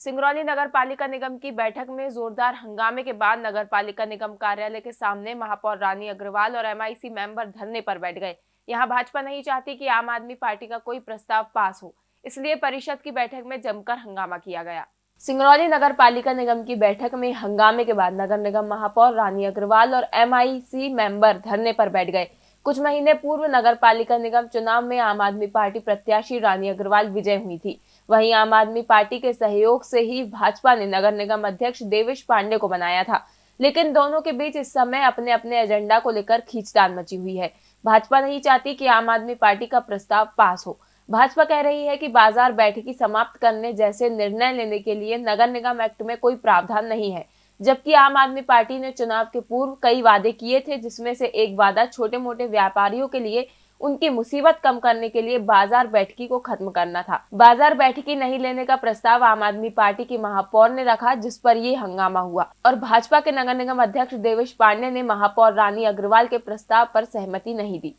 सिंगरौली नगर पालिका निगम की बैठक में जोरदार हंगामे के बाद नगर पालिका निगम कार्यालय के सामने महापौर रानी अग्रवाल और एमआईसी मेंबर धरने पर बैठ गए। यहाँ भाजपा नहीं चाहती कि आम आदमी पार्टी का कोई प्रस्ताव पास हो। इसलिए परिषद की बैठक में जमकर हंगामा किया गया। सिंगरौली नगर पालिका निगम की बैठक में हंगामे के बाद नगर निगम महापौर रानी अग्रवाल और एमआईसी मेंबर धरने पर बैठ गए। कुछ महीने पूर्व नगर पालिका निगम चुनाव में आम आदमी पार्टी प्रत्याशी रानी अग्रवाल विजय हुई थी। वहीं आम आदमी पार्टी के सहयोग से ही भाजपा ने नगर निगम अध्यक्ष देवेश पांडे को बनाया था। लेकिन दोनों के बीच इस समय अपने अपने एजेंडा को लेकर खींचतान मची हुई है। भाजपा नहीं चाहती कि आम आदमी पार्टी का प्रस्ताव पास हो। भाजपा कह रही है कि बाज़ार बैठकी समाप्त करने जैसे निर्णय लेने के लिए नगर निगम एक्ट में कोई प्रावधान नहीं है। जबकि आम आदमी पार्टी ने चुनाव के पूर्व कई वादे किए थे, जिसमें से एक वादा छोटे मोटे व्यापारियों के लिए उनकी मुसीबत कम करने के लिए बाज़ार बैठकी को खत्म करना था। बाज़ार बैठकी नहीं लेने का प्रस्ताव आम आदमी पार्टी की महापौर ने रखा जिस पर ये हंगामा हुआ। और भाजपा के नगर निगम अध्यक्ष देवेश पांडे ने महापौर रानी अग्रवाल के प्रस्ताव पर सहमति नहीं दी।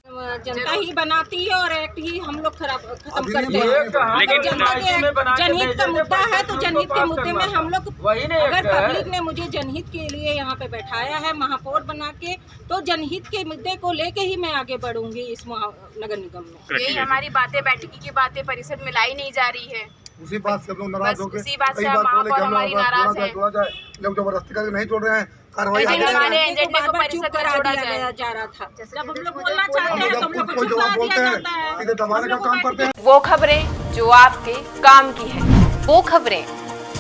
जनता ही बनाती है और एक्ट ही हम लोग खराब खत्म करते हैं। जनहित का मुद्दा है तो जनहित के मुद्दे में हम लोग अगर पब्लिक ने मुझे जनहित के लिए यहाँ पे बैठाया है महापौर बना के तो जनहित के मुद्दे को लेके ही मैं आगे बढ़ूँगी इस महा- नगर निगम में। यही हमारी बातें बैठकी की बातें परिषद में लाई नहीं जा रही है। उसी बात से हम लोग नाराज़ हो गए उसी बात से हम लोग हमारी नाराज़ हैं। लोग ज़बरदस्ती करके नहीं जोड़ रहे हैं कार्रवाई। एजेंडे को परिषद में जा रहा था। जब हम लोग बोलना चाहते हैं तो हम जब लोग को जवाब बोलते हैं सीधे दबाने का काम करते हैं। वो खबरें जो आपके काम की है वो खबरें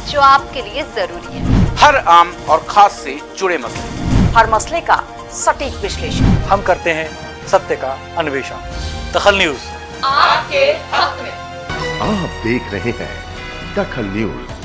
जो आपके लिए ज़रूरी है। हर आम और खास से जुड़े मसले। हर मसले का सटीक विश्लेषण। हम करते हैं सत्य का अन्वेषण। दखल न्यूज़। आपके हक में। आप देख रहे हैं दखल न्यूज़।